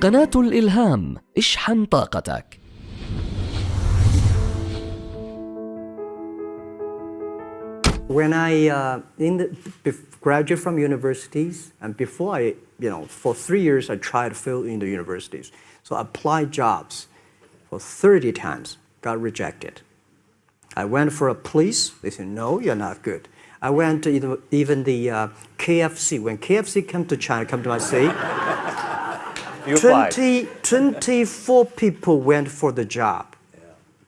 قناة الإلهام اشحن طاقتك When I uh, in the, bef- graduate from universities, and before I, you know, for three years I tried to fill in the universities. So I applied jobs for 30 times, got rejected. I went for a police, they said, no, you're not good. I went to even, even the uh, KFC. When KFC came to China, come to my city, You 20, 24 people went for the job.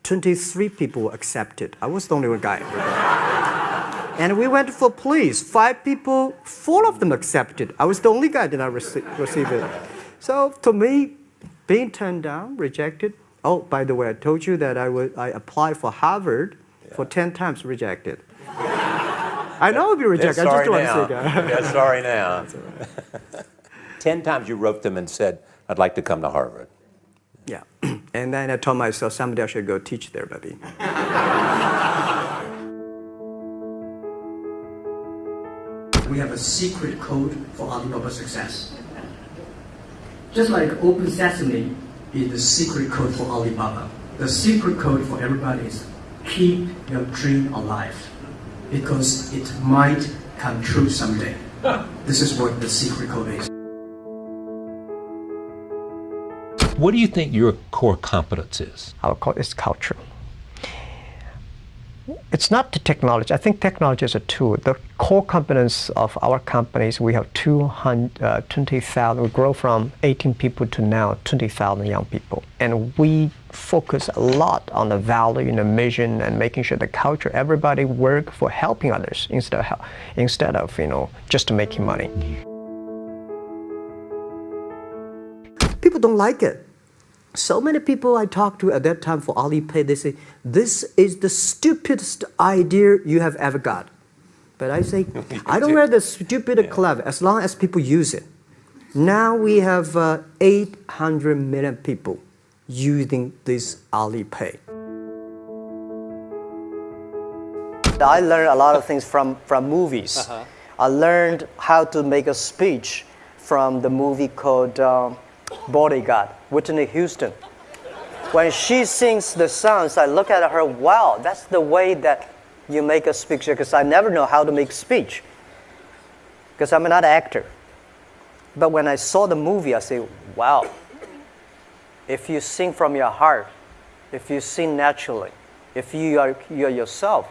23 people accepted. I was the only one guy. and we went for police. Five people, four of them accepted. I was the only guy that did not rece- receive it. So to me, being turned down, rejected. Oh, by the way, I told you that I, would, I applied for Harvard for 10 times, rejected. I know I'll be rejected. I just don't want now. to say that. Yeah, sorry now. Ten times you wrote them and said, I'd like to come to Harvard. Yeah. And then I told myself someday I should go teach there, maybe. we have a secret code for Alibaba success. Just like Open Sesame is the secret code for Alibaba, the secret code for everybody is keep your dream alive because it might come true someday. This is what the secret code is. What do you think your core competence is? our cul- it's culture. It's not the technology. I think technology is a tool. The core competence of our companies, we have 200, uh, 20,000, we grow from 18 people to now 20,000 young people. And we focus a lot on the value and the mission and making sure the culture, everybody work for helping others instead of, instead of you know, just making money. People don't like it. So many people I talked to at that time for Alipay, they say, this is the stupidest idea you have ever got. But I say, I don't wear the stupid or clever as long as people use it. Now we have uh, 800 million people using this Alipay. I learned a lot of things from, from movies. I learned how to make a speech from the movie called um, Bodyguard, Whitney Houston. When she sings the songs, I look at her, wow, that's the way that you make a speech, because I never know how to make speech, because I'm not an actor. But when I saw the movie, I say, wow, if you sing from your heart, if you sing naturally, if you are, you are yourself,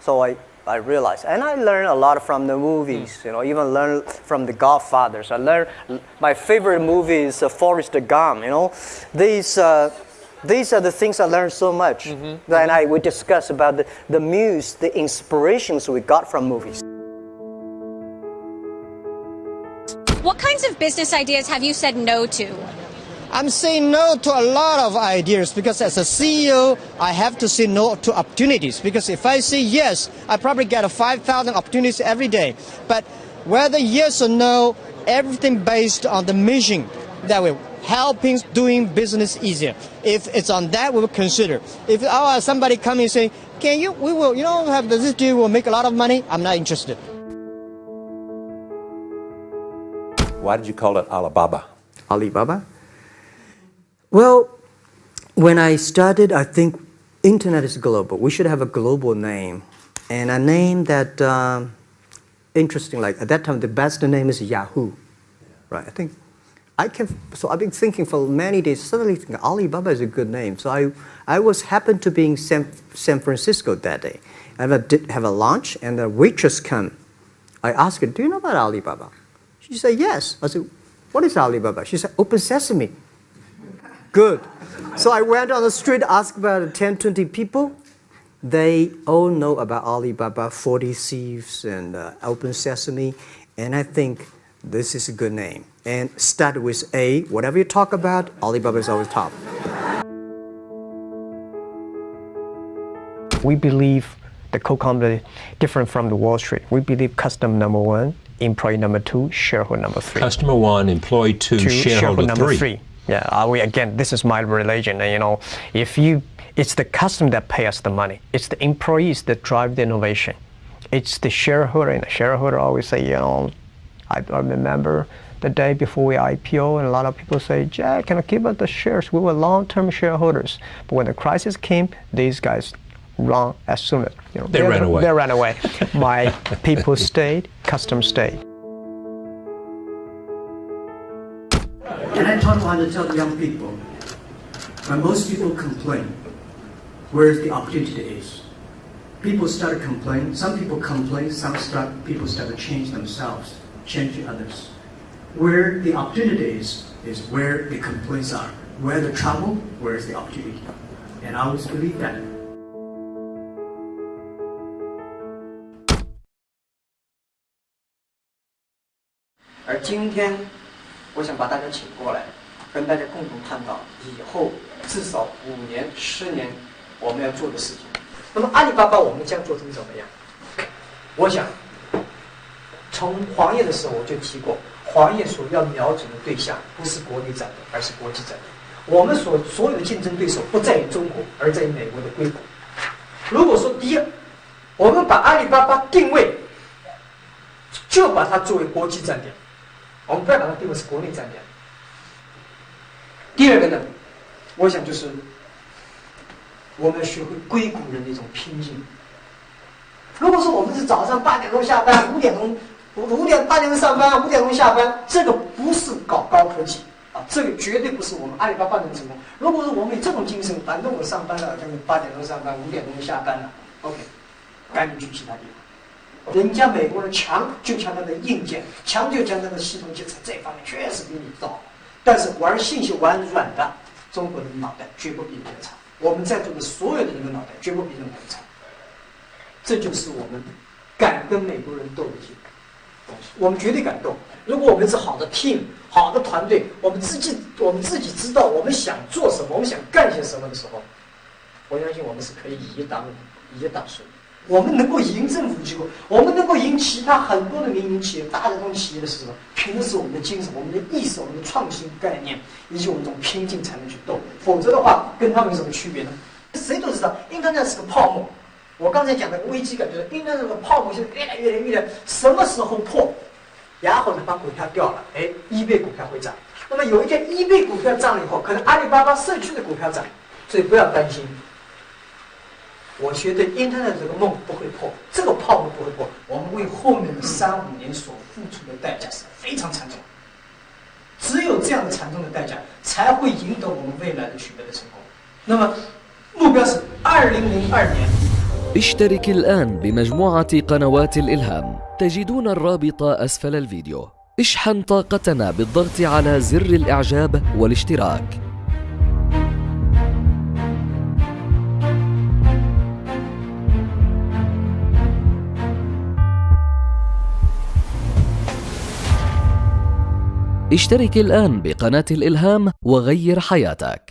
so I, I realized, and I learned a lot from the movies, you know, even learned from the Godfathers. I learned, my favorite movie is uh, Forrest Gump, you know. These, uh, these are the things I learned so much. Then I, we discuss about the, the muse, the inspirations we got from movies. What kinds of business ideas have you said no to? I'm saying no to a lot of ideas because as a CEO, I have to say no to opportunities. Because if I say yes, I probably get 5,000 opportunities every day. But whether yes or no, everything based on the mission that we're helping doing business easier. If it's on that, we will consider. If oh, uh, somebody coming and say, can you, we will, you know, have this deal, will make a lot of money, I'm not interested. Why did you call it Alibaba? Alibaba? Well, when I started, I think internet is global. We should have a global name. And a name that, um, interesting, like at that time, the best name is Yahoo. Right, I think, I can, so I've been thinking for many days, suddenly thinking Alibaba is a good name. So I, I was happened to be in San, San Francisco that day. I have a, did have a lunch and the waitress come. I asked her, do you know about Alibaba? She said, yes. I said, what is Alibaba? She said, Open Sesame. Good. So I went on the street, asked about 10, 20 people. They all know about Alibaba, 40 Thieves, and uh, Open Sesame. And I think this is a good name. And start with A. Whatever you talk about, Alibaba is always top. We believe the co-company different from the Wall Street. We believe customer number one, employee number two, shareholder number three. Customer one, employee two, to shareholder, number three. three. Yeah, uh, we, again, this is my religion. And, you know, if you, it's the customer that pay us the money. It's the employees that drive the innovation. It's the shareholder, and the shareholder always say, you know, I, I remember the day before we IPO, and a lot of people say, Jack, can I give us the shares? We were long-term shareholders. But when the crisis came, these guys run as soon as you know They ran away. They ran away. My people stayed, customers stayed. And I taught how to tell young people, when most people complain, where's the opportunity is? People start complaining. Some people complain. Some start, people start to change themselves, change the others. Where the opportunity is, is where the complaints are. Where the trouble, where is the opportunity. And I always believe that. Our 我想把大家请过来，跟大家共同探讨以后至少五年、十年我们要做的事情。那么阿里巴巴我们将做成怎么样？我想，从黄页的时候我就提过，黄页所要瞄准的对象不是国内战略，而是国际战略。我们所所有的竞争对手不在于中国，而在于美国的硅谷。如果说第一，我们把阿里巴巴定位，就把它作为国际站点。我们不要把它定为是国内战略。第二个呢，我想就是我们要学会硅谷人的一种拼劲。如果说我们是早上八点钟下班，五点钟五五点八点钟上班，五点钟下班，这个不是搞高科技啊，这个绝对不是我们阿里巴巴能成功。如果说我们有这种精神，反正我上班了，就是八点钟上班，五点钟下班了，OK，赶紧去其他地方。人家美国人强就强他的硬件，强就强他的系统建设，这方面确实比你早。但是玩信息玩软的，中国人的脑袋绝不比别人差。我们在座的所有的人的脑袋绝不比任何人差。这就是我们敢跟美国人斗的一些。我们绝对敢斗。如果我们是好的 team、好的团队，我们自己我们自己知道我们想做什么，我们想干些什么的时候，我相信我们是可以以一当一当数。我们能够赢政府机构，我们能够赢其他很多的民营企业、大的这种企业的是什么？凭的是我们的精神、我们的意识、我们的创新概念，以及我们这种拼劲才能去斗。否则的话，跟他们有什么区别呢？谁都知道印度那是个泡沫。我刚才讲的危机感就是 Internet 这个泡沫现在越来越来越，什么时候破？然后呢，把股票掉了，哎，一倍股票会涨。那么有一天一倍股票涨了以后，可能阿里巴巴社区的股票涨，所以不要担心。我觉得 Internet 这个梦不会破，这个泡沫不会破。我们为后面的三五年所付出的代价是非常惨重，只有这样的惨重的代价，才会赢得我们未来的取得的成功。那么，目标是二零零二年。 اشترك الآن بمجموعة قنوات الإلهام تجدون الرابط أسفل الفيديو اشحن طاقتنا بالضغط على زر الإعجاب والاشتراك اشترك الآن بقناة الإلهام وغير حياتك.